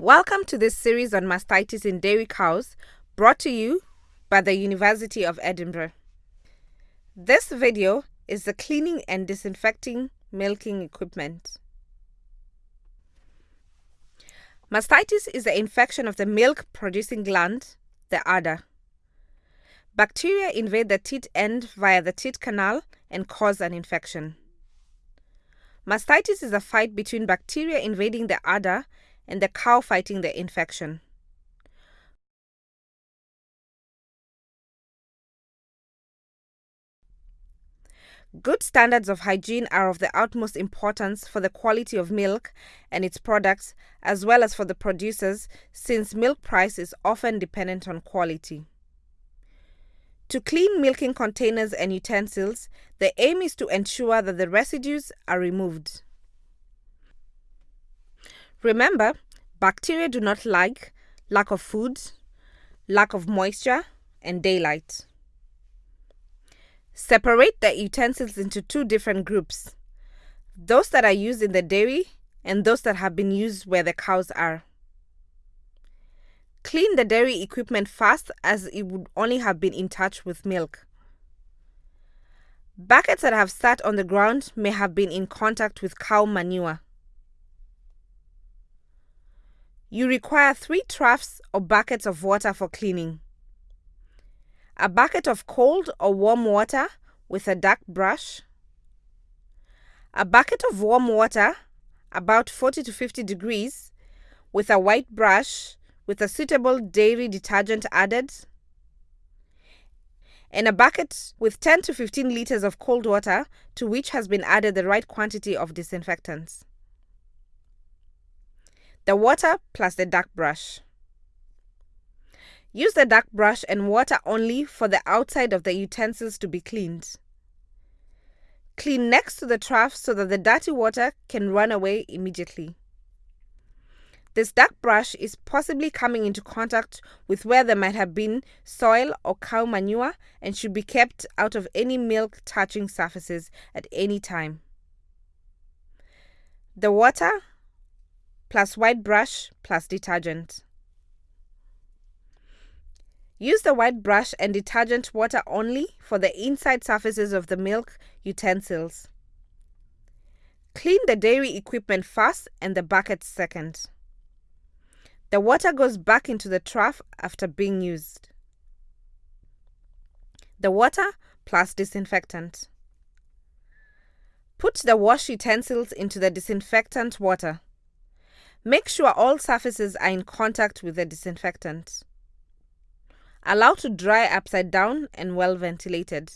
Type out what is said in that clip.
Welcome to this series on mastitis in dairy cows, brought to you by the University of Edinburgh. This video is the cleaning and disinfecting milking equipment. Mastitis is the infection of the milk producing gland, the udder. Bacteria invade the teat end via the teat canal and cause an infection. Mastitis is a fight between bacteria invading the udder and the cow fighting the infection. Good standards of hygiene are of the utmost importance for the quality of milk and its products, as well as for the producers, since milk price is often dependent on quality. To clean milking containers and utensils, the aim is to ensure that the residues are removed. Remember, bacteria do not like lack of food, lack of moisture, and daylight. Separate the utensils into two different groups those that are used in the dairy and those that have been used where the cows are. Clean the dairy equipment fast as it would only have been in touch with milk. Buckets that have sat on the ground may have been in contact with cow manure. You require three troughs or buckets of water for cleaning. A bucket of cold or warm water with a dark brush. A bucket of warm water, about 40 to 50 degrees, with a white brush with a suitable dairy detergent added. And a bucket with 10 to 15 liters of cold water to which has been added the right quantity of disinfectants the water plus the duck brush. Use the duck brush and water only for the outside of the utensils to be cleaned. Clean next to the trough so that the dirty water can run away immediately. This duck brush is possibly coming into contact with where there might have been soil or cow manure and should be kept out of any milk touching surfaces at any time. The water plus white brush plus detergent. Use the white brush and detergent water only for the inside surfaces of the milk utensils. Clean the dairy equipment first and the bucket second. The water goes back into the trough after being used. The water plus disinfectant. Put the wash utensils into the disinfectant water. Make sure all surfaces are in contact with the disinfectant. Allow to dry upside down and well ventilated.